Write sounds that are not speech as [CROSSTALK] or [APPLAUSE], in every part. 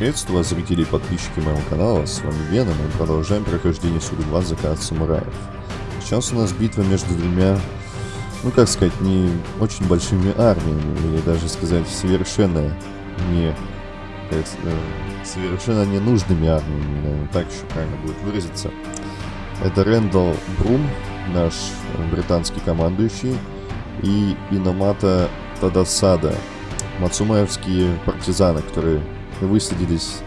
Приветствую вас, зрители и подписчики моего канала, с вами Веном, и мы продолжаем прохождение Суду 2 Закат Самураев. Сейчас у нас битва между двумя, ну как сказать, не очень большими армиями, или даже сказать совершенно не, как, э, совершенно ненужными армиями, наверное, так еще правильно будет выразиться. Это Рэндалл Брум, наш британский командующий, и Иномата Тадасада, мацумаевские партизаны, которые высадились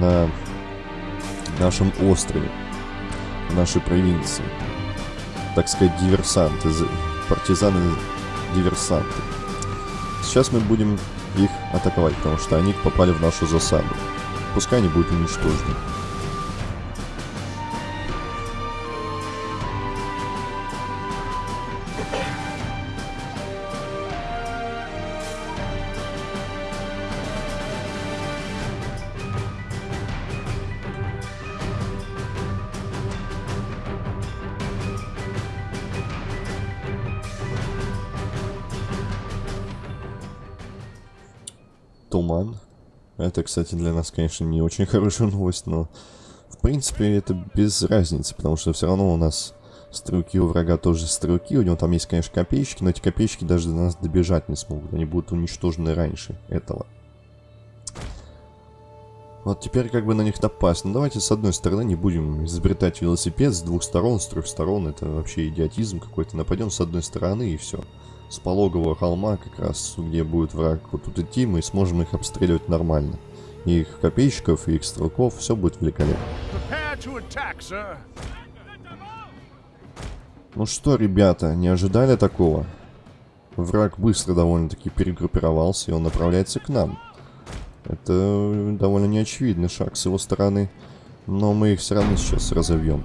на нашем острове, в нашей провинции. Так сказать, диверсанты, партизаны-диверсанты. Сейчас мы будем их атаковать, потому что они попали в нашу засаду. Пускай они будут уничтожены. Туман. Это, кстати, для нас, конечно, не очень хорошая новость, но в принципе это без разницы, потому что все равно у нас стрелки у врага тоже стрелки. У него там есть, конечно, копеечки, но эти копеечки даже до нас добежать не смогут. Они будут уничтожены раньше этого. Вот теперь как бы на них напасть. Ну давайте с одной стороны не будем изобретать велосипед с двух сторон, с трех сторон. Это вообще идиотизм какой-то. Нападем с одной стороны и все с пологового холма, как раз где будет враг вот тут идти, мы сможем их обстреливать нормально. И их копейщиков, и их стрелков, все будет великолепно. Ну что, ребята, не ожидали такого? Враг быстро довольно-таки перегруппировался, и он направляется к нам. Это довольно неочевидный шаг с его стороны, но мы их все равно сейчас разовьем.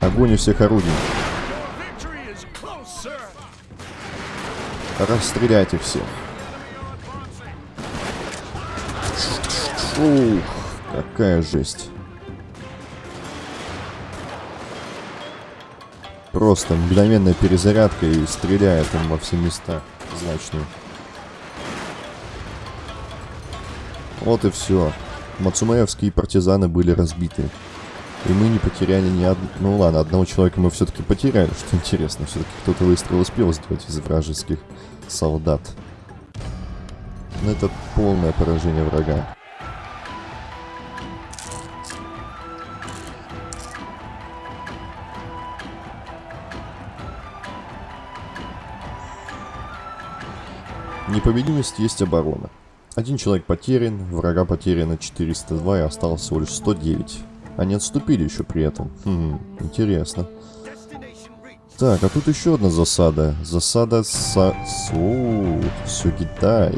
Огонь у всех орудий. Расстреляйте всех. Ух, какая жесть. Просто мгновенная перезарядка и стреляет он во все места значные. Вот и все. Мацумаевские партизаны были разбиты. И мы не потеряли ни одного... Ну ладно, одного человека мы все-таки потеряли, [LAUGHS] что интересно. Все-таки кто-то выстрел успел сделать из вражеских солдат. Но это полное поражение врага. Непобедимость есть оборона. Один человек потерян, врага потеряно 402 и осталось всего лишь 109. Они отступили еще при этом. Хм, интересно. Так, а тут еще одна засада. Засада со... О, все Китай.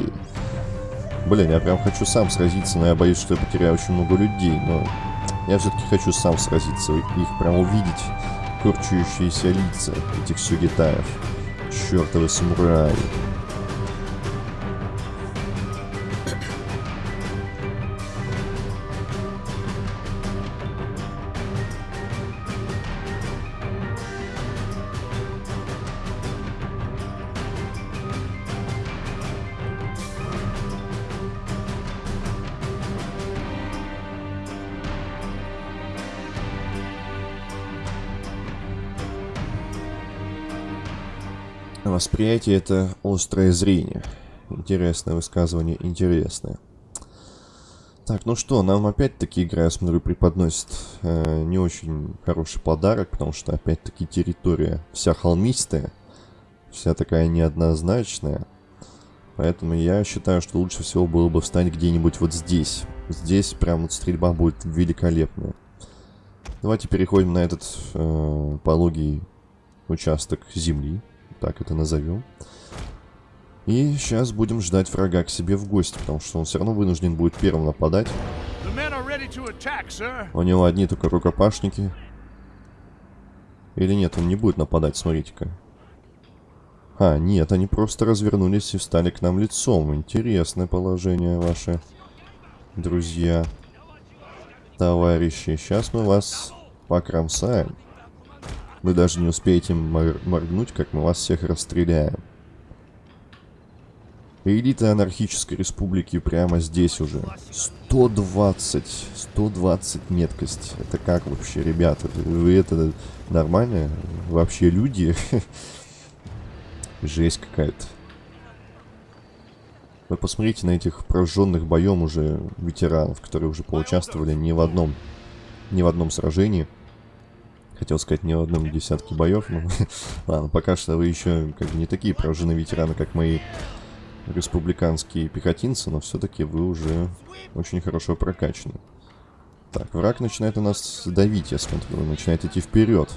Блин, я прям хочу сам сразиться, но я боюсь, что я потеряю очень много людей. Но я все-таки хочу сам сразиться. Их прям увидеть. Корчующиеся лица этих сюгитаев. Чертовы самураи. Восприятие — это острое зрение. Интересное высказывание, интересное. Так, ну что, нам опять-таки игра, я смотрю, преподносит э, не очень хороший подарок, потому что опять-таки территория вся холмистая, вся такая неоднозначная. Поэтому я считаю, что лучше всего было бы встать где-нибудь вот здесь. Здесь прям вот стрельба будет великолепная. Давайте переходим на этот э, пологий участок земли так это назовем. И сейчас будем ждать врага к себе в гости, потому что он все равно вынужден будет первым нападать. У него одни только рукопашники. Или нет, он не будет нападать, смотрите-ка. А, нет, они просто развернулись и встали к нам лицом. Интересное положение ваше, друзья. Товарищи, сейчас мы вас покромсаем. Вы даже не успеете мор моргнуть, как мы вас всех расстреляем. Элита анархической республики прямо здесь уже. 120. 120 меткость. Это как вообще, ребята? Вы это нормально? Вообще люди? [LAUGHS] Жесть какая-то. Вы посмотрите на этих прожженных боем уже ветеранов, которые уже поучаствовали ни в одном, ни в одном сражении. Хотел сказать, ни в одном десятке боев, но [LAUGHS] ладно, пока что вы еще как бы не такие прожженные ветераны, как мои республиканские пехотинцы, но все-таки вы уже очень хорошо прокачаны. Так, враг начинает у нас давить, я смотрю, начинает идти вперед.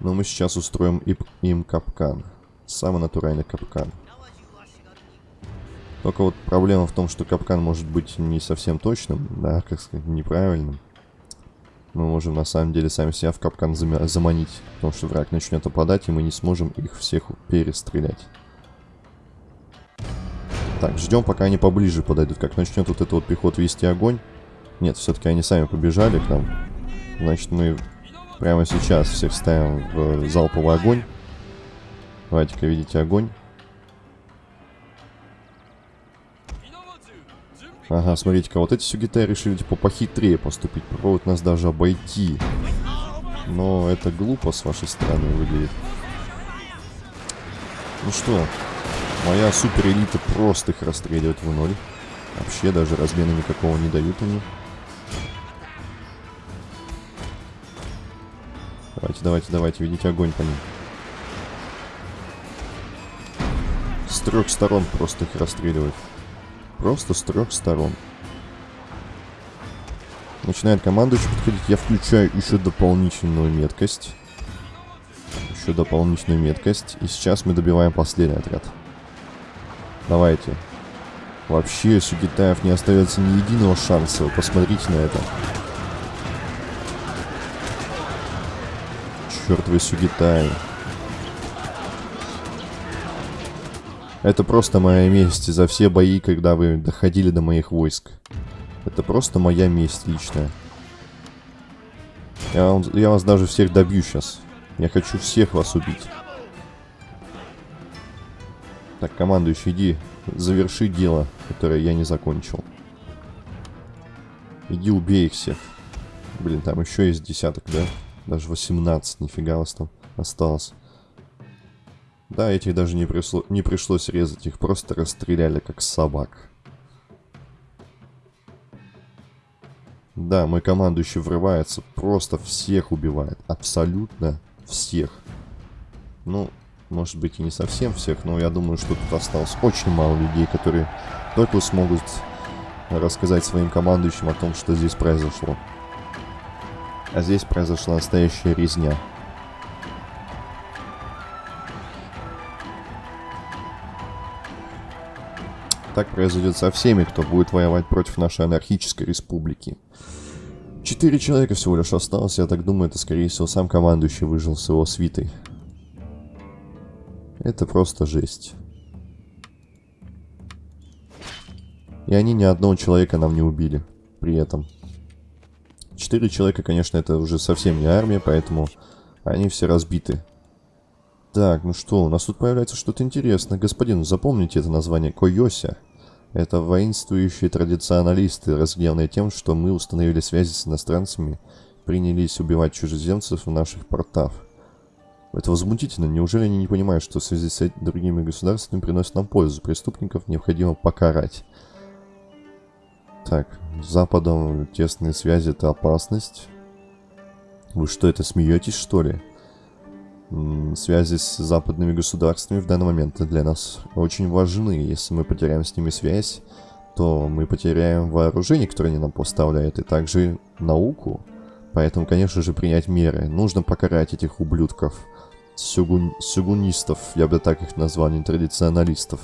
Но мы сейчас устроим им капкан. Самый натуральный капкан. Только вот проблема в том, что капкан может быть не совсем точным, да, как сказать, неправильным. Мы можем на самом деле сами себя в капкан заманить, потому что враг начнет опадать, и мы не сможем их всех перестрелять. Так, ждем, пока они поближе подойдут. Как начнет вот этот вот пехот вести огонь. Нет, все-таки они сами побежали к нам. Значит, мы прямо сейчас всех ставим в залповый огонь. Давайте-ка видите огонь. Ага, смотрите-ка, вот эти сюгитай решили, типа, похитрее поступить. Попробуют нас даже обойти. Но это глупо с вашей стороны выглядит. Ну что, моя супер элита просто их расстреливает в ноль. Вообще даже размена никакого не дают они. Давайте, давайте, давайте, видите огонь по ним. С трех сторон просто их расстреливают. Просто с трех сторон. Начинает командующий подходить. Я включаю еще дополнительную меткость. Еще дополнительную меткость. И сейчас мы добиваем последний отряд. Давайте. Вообще, Сугитаев не остается ни единого шанса. Вы посмотрите на это. Черт вы, Это просто моя месть за все бои, когда вы доходили до моих войск. Это просто моя месть личная. Я, я вас даже всех добью сейчас. Я хочу всех вас убить. Так, командующий, иди, заверши дело, которое я не закончил. Иди убей их всех. Блин, там еще есть десяток, да? Даже 18, нифига вас там осталось. Да, этих даже не, пришло, не пришлось резать, их просто расстреляли как собак. Да, мой командующий врывается, просто всех убивает. Абсолютно всех. Ну, может быть и не совсем всех, но я думаю, что тут осталось очень мало людей, которые только смогут рассказать своим командующим о том, что здесь произошло. А здесь произошла настоящая резня. Так произойдет со всеми, кто будет воевать против нашей анархической республики. Четыре человека всего лишь осталось, я так думаю, это скорее всего сам командующий выжил с его свитой. Это просто жесть. И они ни одного человека нам не убили при этом. Четыре человека, конечно, это уже совсем не армия, поэтому они все разбиты. Так, ну что, у нас тут появляется что-то интересное. Господин, запомните это название Койося. Это воинствующие традиционалисты, разгневанные тем, что мы установили связи с иностранцами, принялись убивать чужеземцев в наших портах. Это возмутительно. Неужели они не понимают, что в связи с другими государствами приносит нам пользу? Преступников необходимо покарать. Так, с Западом тесные связи это опасность. Вы что, это смеетесь, что ли? Связи с западными государствами в данный момент для нас очень важны. Если мы потеряем с ними связь, то мы потеряем вооружение, которое они нам поставляют, и также науку. Поэтому, конечно же, принять меры. Нужно покарать этих ублюдков. Сюгун... Сюгунистов, я бы так их назвал, не традиционалистов.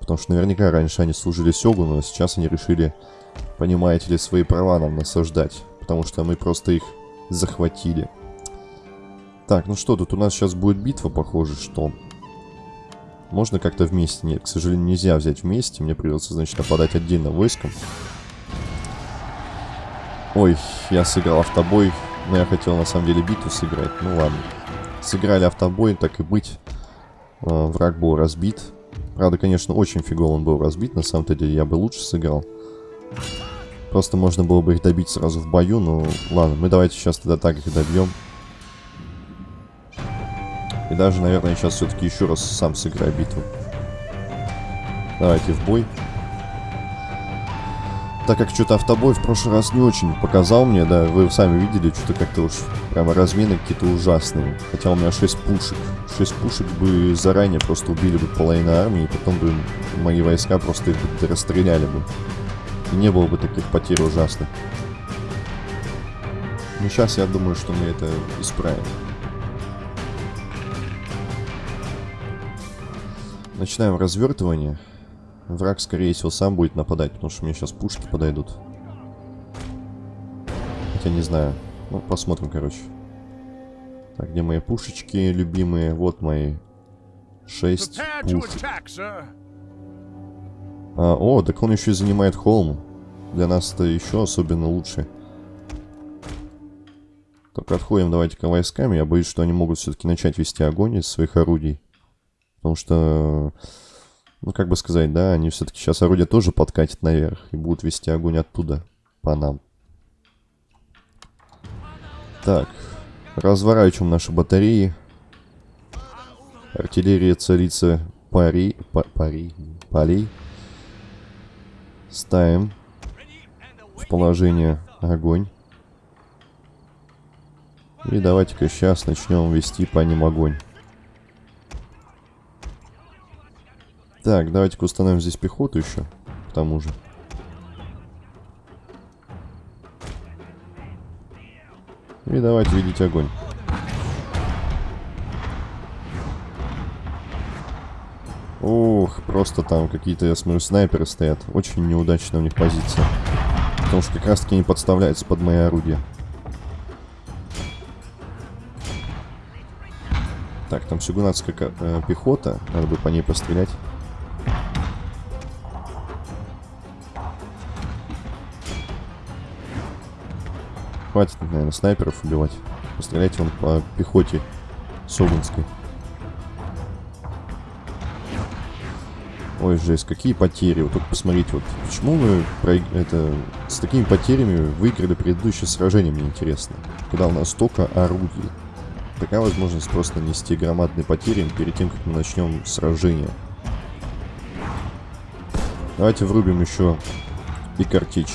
Потому что наверняка раньше они служили Сёгуну, а сейчас они решили, понимаете ли, свои права нам насаждать. Потому что мы просто их захватили. Так, ну что, тут у нас сейчас будет битва, похоже, что... Можно как-то вместе? Нет, к сожалению, нельзя взять вместе. Мне придется, значит, нападать отдельно войском. Ой, я сыграл автобой. Но я хотел, на самом деле, битву сыграть. Ну ладно. Сыграли автобой, так и быть. Э, враг был разбит. Правда, конечно, очень фигово он был разбит. На самом деле, я бы лучше сыграл. Просто можно было бы их добить сразу в бою. Ну, ладно, мы давайте сейчас тогда так их добьем. И даже, наверное, сейчас все-таки еще раз сам сыграю битву. Давайте в бой. Так как что-то автобой в прошлый раз не очень показал мне, да, вы сами видели, что-то как-то уж прямо размены какие-то ужасные. Хотя у меня 6 пушек. 6 пушек бы заранее просто убили бы половину армии, и потом бы мои войска просто их бы расстреляли бы. И не было бы таких потерь ужасных. Но сейчас я думаю, что мы это исправим. Начинаем развертывание. Враг, скорее всего, сам будет нападать, потому что мне сейчас пушки подойдут. Хотя не знаю. Ну, посмотрим, короче. Так, где мои пушечки любимые? Вот мои. Шесть пушек. А, о, так он еще и занимает холм. Для нас это еще особенно лучше. Только отходим давайте-ка войсками. Я боюсь, что они могут все-таки начать вести огонь из своих орудий. Потому что ну, как бы сказать, да, они все-таки сейчас орудие тоже подкатят наверх и будут вести огонь оттуда по нам. Так, разворачиваем наши батареи. Артиллерия царица пари, па, пари, полей. Ставим в положение огонь. И давайте-ка сейчас начнем вести по ним огонь. Так, давайте-ка установим здесь пехоту еще, к тому же. И давайте видеть огонь. Ух, просто там какие-то, я смотрю, снайперы стоят. Очень неудачная у них позиция. Потому что как раз таки они подставляются под мои орудия. Так, там сюгунатская э, пехота. Надо бы по ней пострелять. Хватит, наверное, снайперов убивать. Постреляйте вон по пехоте Собинской. Ой, жесть, какие потери. Вот только посмотрите, вот почему мы про... это, с такими потерями выиграли предыдущее сражение, мне интересно. Когда у нас столько орудий. Такая возможность просто нести громадные потери перед тем, как мы начнем сражение. Давайте врубим еще и картечь.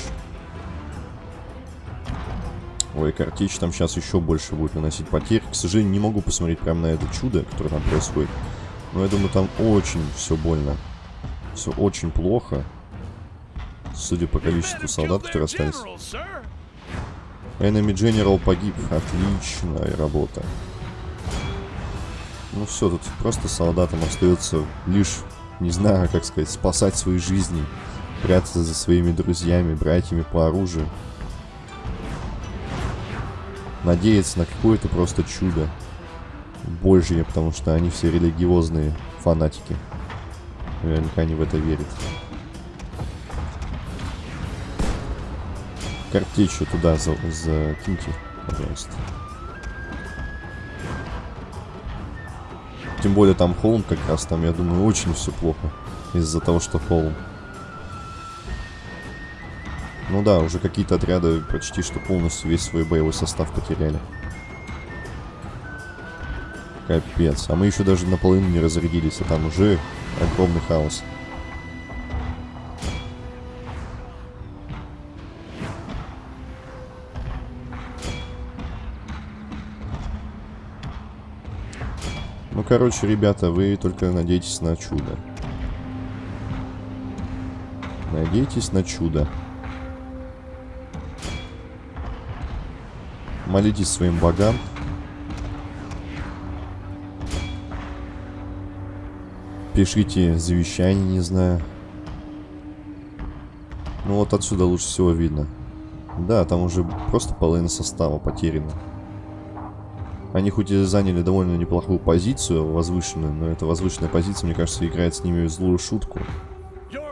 Ой, картечь там сейчас еще больше будет наносить потерь. К сожалению, не могу посмотреть прямо на это чудо, которое там происходит. Но я думаю, там очень все больно. Все очень плохо. Судя по количеству солдат, которые остались. Enemy General погиб. Отличная работа. Ну все, тут просто солдатам остается лишь, не знаю, как сказать, спасать свои жизни. Прятаться за своими друзьями, братьями по оружию надеяться на какое-то просто чудо Божье, потому что они все религиозные фанатики. Наверняка они в это верят. Картечью туда за закиньте, пожалуйста. Тем более там холм как раз, там, я думаю, очень все плохо. Из-за того, что холм. Ну да, уже какие-то отряды почти что полностью весь свой боевой состав потеряли. Капец. А мы еще даже наполовину не разрядились, а там уже огромный хаос. Ну, короче, ребята, вы только надейтесь на чудо. Надейтесь на чудо. Молитесь своим богам. Пишите завещание, не знаю. Ну вот отсюда лучше всего видно. Да, там уже просто половина состава потеряна. Они хоть и заняли довольно неплохую позицию, возвышенную, но эта возвышенная позиция, мне кажется, играет с ними злую шутку. Я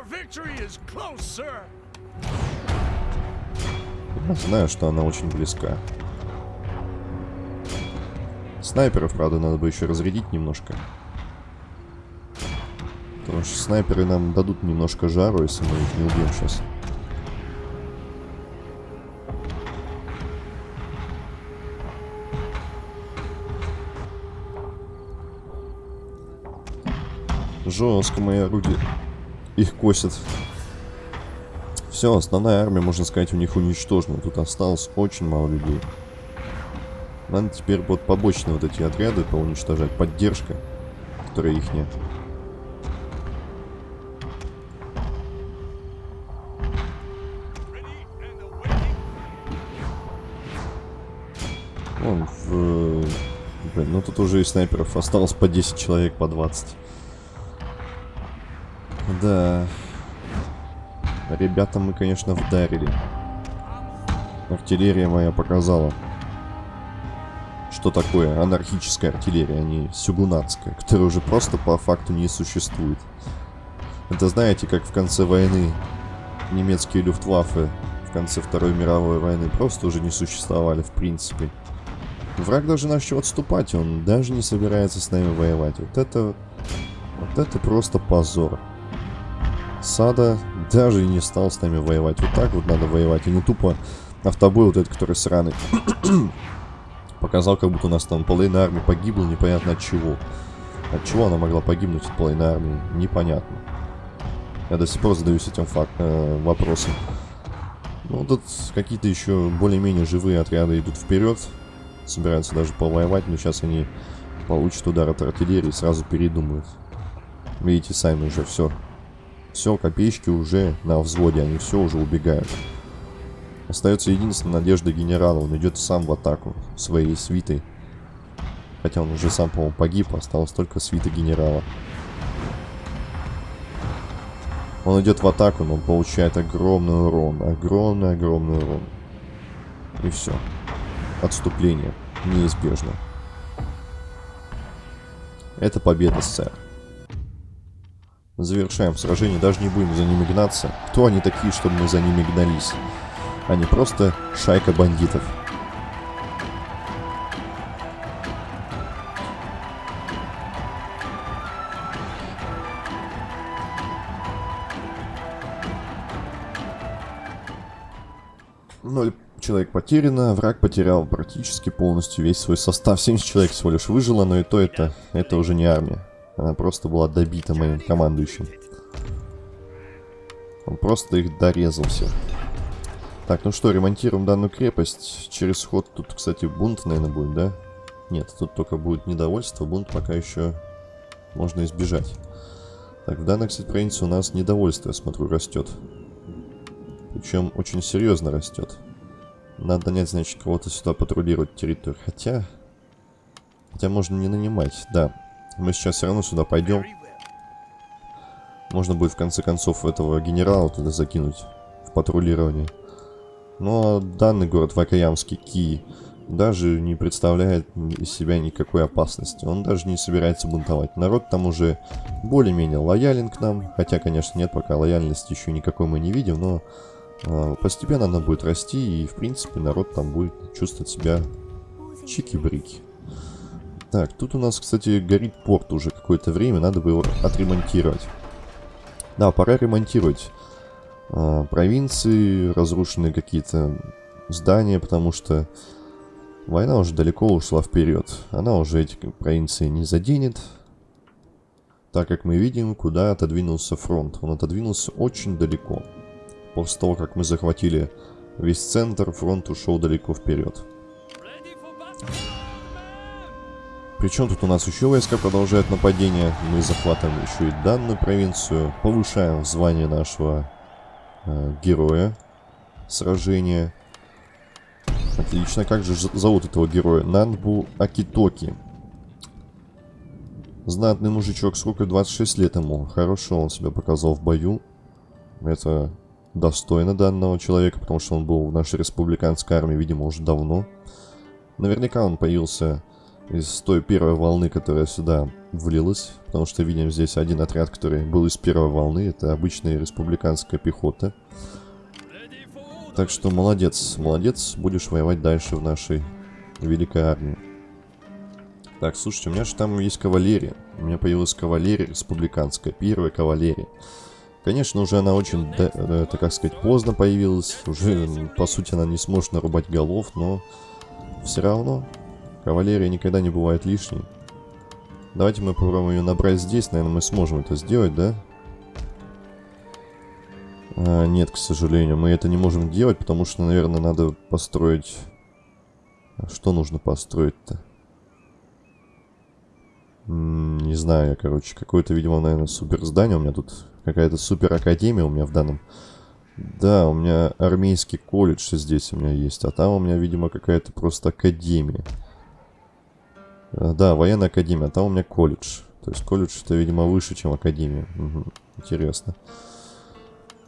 знаю, что она очень близка. Снайперов, правда, надо бы еще разрядить немножко. Потому что снайперы нам дадут немножко жару, если мы их не убьем сейчас. Жестко мои орудия их косят. Все, основная армия, можно сказать, у них уничтожена. Тут осталось очень мало людей. Надо теперь вот побочные вот эти отряды поуничтожать. Поддержка, которая их нет. Вон, в... Блин, ну тут уже и снайперов осталось по 10 человек, по 20. Да. Ребята мы, конечно, вдарили. Артиллерия моя показала, что такое анархическая артиллерия, а не сюгунатская, которая уже просто по факту не существует. Это знаете, как в конце войны немецкие люфтваффе в конце Второй мировой войны просто уже не существовали в принципе. Враг даже начал отступать, он даже не собирается с нами воевать. Вот это... Вот это просто позор. Сада даже не стал с нами воевать. Вот так вот надо воевать, и не тупо автобой вот этот, который сраный. Показал, как будто у нас там половина армии погибла, непонятно от чего. От чего она могла погибнуть, от половины армии, непонятно. Я до сих пор задаюсь этим факт, э, вопросом. Ну, тут какие-то еще более-менее живые отряды идут вперед собираются даже повоевать, но сейчас они получат удар от артиллерии и сразу передумают. Видите, сами уже все. Все, копеечки уже на взводе, они все уже убегают. Остается единственная надежда генерала, он идет сам в атаку своей свитой. Хотя он уже сам, по-моему, погиб, осталось только свита генерала. Он идет в атаку, но он получает огромный урон, огромный-огромный урон. И все отступление неизбежно. Это победа, сэр. Завершаем сражение, даже не будем за ними гнаться. Кто они такие, чтобы мы за ними гнались? Они просто шайка бандитов. Ноль человек потеряно, враг потерял практически полностью весь свой состав. 70 человек всего лишь выжило, но и то это, это уже не армия. Она просто была добита моим командующим. Он просто их дорезал всех. Так, ну что, ремонтируем данную крепость. Через ход тут, кстати, бунт, наверное, будет, да? Нет, тут только будет недовольство. Бунт пока еще можно избежать. Так, в данной, кстати, провинции у нас недовольство, я смотрю, растет. Причем очень серьезно растет. Надо нанять, значит, кого-то сюда патрулировать территорию. Хотя... Хотя можно не нанимать, да. Мы сейчас все равно сюда пойдем. Можно будет в конце концов этого генерала туда закинуть в патрулирование. Но данный город Вакаямский Ки даже не представляет из себя никакой опасности. Он даже не собирается бунтовать. Народ там уже более-менее лоялен к нам. Хотя, конечно, нет, пока лояльности еще никакой мы не видим, но а, постепенно она будет расти, и, в принципе, народ там будет чувствовать себя чики-брики. Так, тут у нас, кстати, горит порт уже какое-то время, надо бы его отремонтировать. Да, пора ремонтировать э, провинции, разрушенные какие-то здания, потому что война уже далеко ушла вперед. Она уже эти провинции не заденет, так как мы видим, куда отодвинулся фронт. Он отодвинулся очень далеко. После того, как мы захватили весь центр, фронт ушел далеко вперед. Причем тут у нас еще войска продолжают нападение. Мы захватываем еще и данную провинцию. Повышаем звание нашего э, героя сражения. Отлично. Как же зовут этого героя? Нанбу Акитоки. Знатный мужичок, сколько 26 лет ему. Хорошо он себя показал в бою. Это достойно данного человека, потому что он был в нашей республиканской армии, видимо, уже давно. Наверняка он появился из той первой волны, которая сюда влилась, потому что видим здесь один отряд, который был из первой волны, это обычная республиканская пехота. Так что молодец, молодец, будешь воевать дальше в нашей великой армии. Так, слушайте, у меня же там есть кавалерия. У меня появилась кавалерия республиканская, первая кавалерия. Конечно, уже она очень, да, это как сказать, поздно появилась. Уже, по сути, она не сможет нарубать голов, но все равно кавалерия никогда не бывает лишней. Давайте мы попробуем ее набрать здесь. Наверное, мы сможем это сделать, да? А, нет, к сожалению, мы это не можем делать, потому что, наверное, надо построить... А что нужно построить-то? Не знаю я, короче, какое-то, видимо, наверное, супер здание. У меня тут какая-то супер академия у меня в данном... Да, у меня армейский колледж здесь у меня есть, а там у меня, видимо, какая-то просто академия. А, да, военная академия, там у меня колледж. То есть колледж это, видимо, выше, чем академия. Угу, интересно.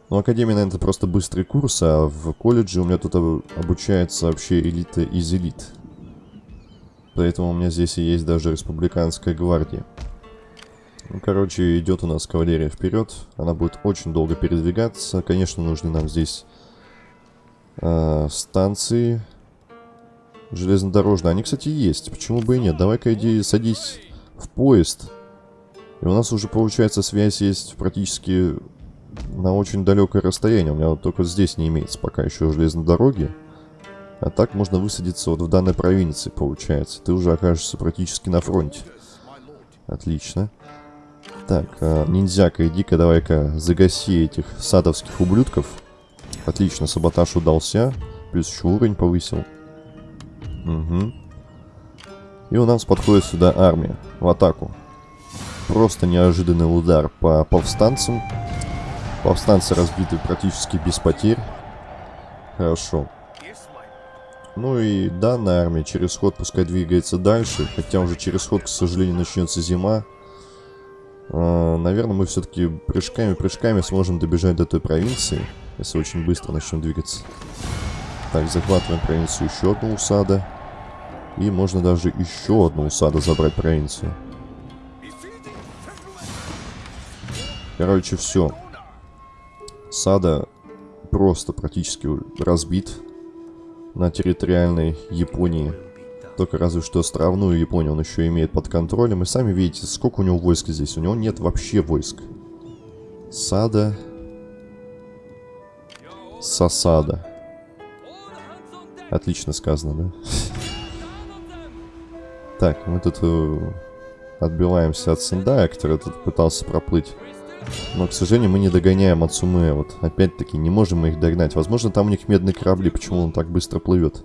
Ну, академия, наверное, это просто быстрый курс, а в колледже у меня тут обучается вообще элита из элит. Поэтому у меня здесь и есть даже республиканская гвардия. Ну, короче, идет у нас кавалерия вперед. Она будет очень долго передвигаться. Конечно, нужны нам здесь э, станции железнодорожные. Они, кстати, есть. Почему бы и нет? Давай-ка иди садись в поезд. И у нас уже, получается, связь есть практически на очень далекое расстояние. У меня вот только здесь не имеется пока еще железной дороги. А так можно высадиться вот в данной провинции, получается. Ты уже окажешься практически на фронте. Отлично. Так, э, ниндзяка, иди-ка давай-ка загаси этих садовских ублюдков. Отлично, саботаж удался. Плюс еще уровень повысил. Угу. И у нас подходит сюда армия. В атаку. Просто неожиданный удар по повстанцам. Повстанцы разбиты практически без потерь. Хорошо. Ну и данная армия через ход пускай двигается дальше. Хотя уже через ход, к сожалению, начнется зима. А, наверное, мы все-таки прыжками-прыжками сможем добежать до той провинции. Если очень быстро начнем двигаться. Так, захватываем провинцию еще одну усада. И можно даже еще одну усаду забрать провинцию. Короче, все. Сада просто практически разбит на территориальной Японии. Только разве что островную Японию он еще имеет под контролем. И сами видите, сколько у него войск здесь. У него нет вообще войск. Сада. Сосада. Отлично сказано, да? Так, мы тут э, отбиваемся от Сендая, который тут пытался проплыть. Но, к сожалению, мы не догоняем Ацуме. Вот, опять-таки, не можем мы их догнать. Возможно, там у них медные корабли, почему он так быстро плывет.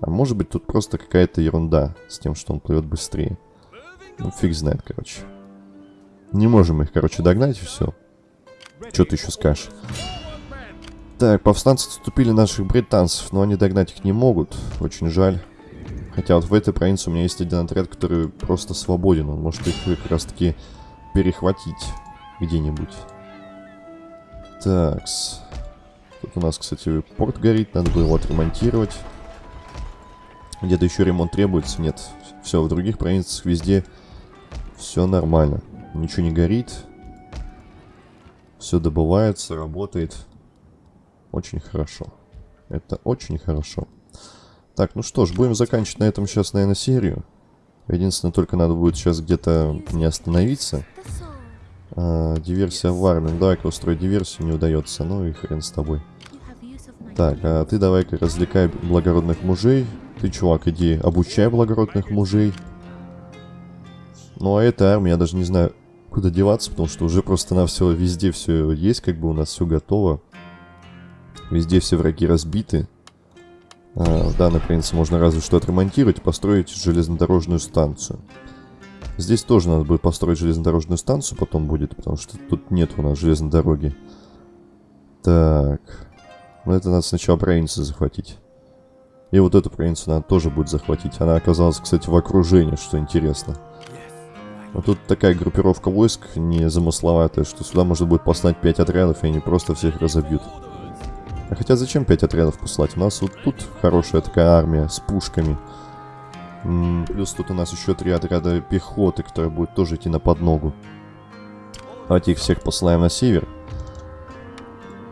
А может быть, тут просто какая-то ерунда с тем, что он плывет быстрее. Ну, фиг знает, короче. Не можем их, короче, догнать, и все. Что ты еще скажешь? Так, повстанцы отступили наших британцев, но они догнать их не могут. Очень жаль. Хотя вот в этой провинции у меня есть один отряд, который просто свободен. Он может их как раз таки перехватить где-нибудь. Такс. Тут у нас, кстати, порт горит, надо было его отремонтировать. Где-то еще ремонт требуется? Нет. Все, в других провинциях везде все нормально. Ничего не горит. Все добывается, работает. Очень хорошо. Это очень хорошо. Так, ну что ж, будем заканчивать на этом сейчас, наверное, серию. Единственное, только надо будет сейчас где-то не остановиться. А, диверсия в армии. Ну, давай-ка устроить диверсию, не удается. Ну и хрен с тобой. Так, а ты давай-ка развлекай благородных мужей. Ты, чувак, иди обучай благородных мужей. Ну а эта армия, я даже не знаю, куда деваться, потому что уже просто на все везде все есть, как бы у нас все готово. Везде все враги разбиты. А, в данной провинции можно разве что отремонтировать построить железнодорожную станцию. Здесь тоже надо будет построить железнодорожную станцию, потом будет, потому что тут нет у нас железной дороги. Так. Ну это надо сначала провинцию захватить. И вот эту провинцию надо тоже будет захватить. Она оказалась, кстати, в окружении, что интересно. Но тут такая группировка войск не замысловатая, что сюда можно будет послать 5 отрядов, и они просто всех разобьют. А хотя зачем 5 отрядов послать? У нас вот тут хорошая такая армия с пушками. Плюс тут у нас еще три отряда пехоты, которые будут тоже идти на подногу. Давайте их всех посылаем на север.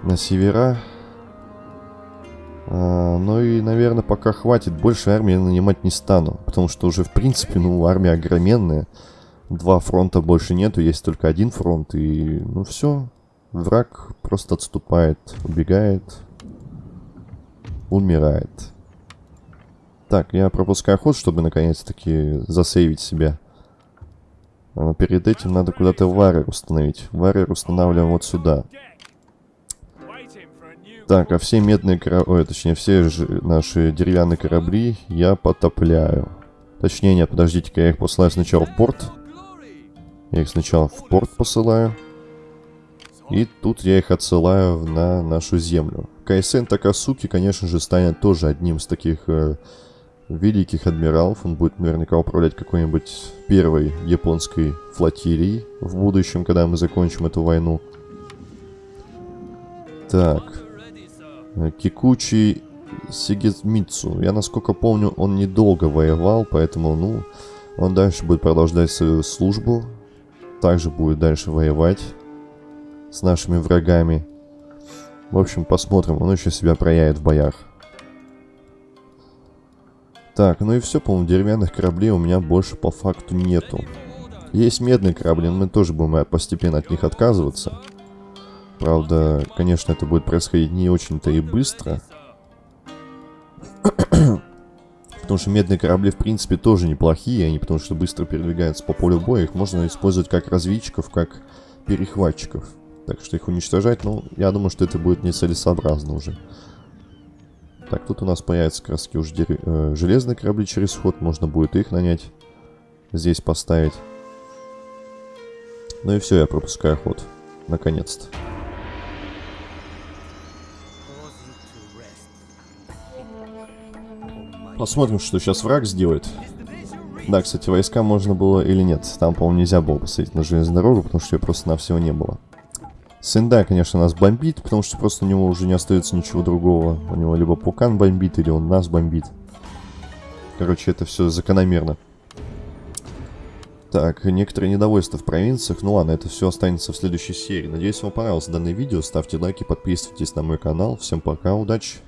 На севера. А, ну и, наверное, пока хватит. Больше армии нанимать не стану. Потому что уже, в принципе, ну, армия огроменная. Два фронта больше нету, есть только один фронт. И, ну, все. Враг просто отступает, убегает, умирает. Так, я пропускаю ход, чтобы наконец-таки засейвить себя. Но перед этим надо куда-то варер установить. Варер устанавливаем вот сюда. Так, а все медные корабли, ой, точнее, все наши деревянные корабли я потопляю. Точнее, нет, подождите-ка, я их посылаю сначала в порт. Я их сначала в порт посылаю. И тут я их отсылаю на нашу землю. Кайсен Такасуки, конечно же, станет тоже одним из таких э, великих адмиралов. Он будет наверняка управлять какой-нибудь первой японской флотилией в будущем, когда мы закончим эту войну. Так. Кикучи Сигизмитсу. Я, насколько помню, он недолго воевал, поэтому, ну, он дальше будет продолжать свою службу. Также будет дальше воевать с нашими врагами. В общем, посмотрим, он еще себя проявит в боях. Так, ну и все, по-моему, деревянных кораблей у меня больше по факту нету. Есть медные корабли, но мы тоже будем постепенно от них отказываться. Правда, конечно, это будет происходить не очень-то и быстро. [COUGHS] потому что медные корабли, в принципе, тоже неплохие. Они потому что быстро передвигаются по полю боя. Их можно использовать как разведчиков, как перехватчиков. Так что их уничтожать, ну, я думаю, что это будет нецелесообразно уже. Так, тут у нас появятся краски уже дерев... э, железные корабли через ход. Можно будет их нанять. Здесь поставить. Ну и все, я пропускаю ход. Наконец-то. Посмотрим, что сейчас враг сделает. Да, кстати, войска можно было или нет. Там, по-моему, нельзя было посадить на железную дорогу, потому что ее просто на всего не было. Сендай, конечно, нас бомбит, потому что просто у него уже не остается ничего другого. У него либо Пукан бомбит, или он нас бомбит. Короче, это все закономерно. Так, некоторые недовольства в провинциях. Ну ладно, это все останется в следующей серии. Надеюсь, вам понравилось данное видео. Ставьте лайки, подписывайтесь на мой канал. Всем пока, удачи!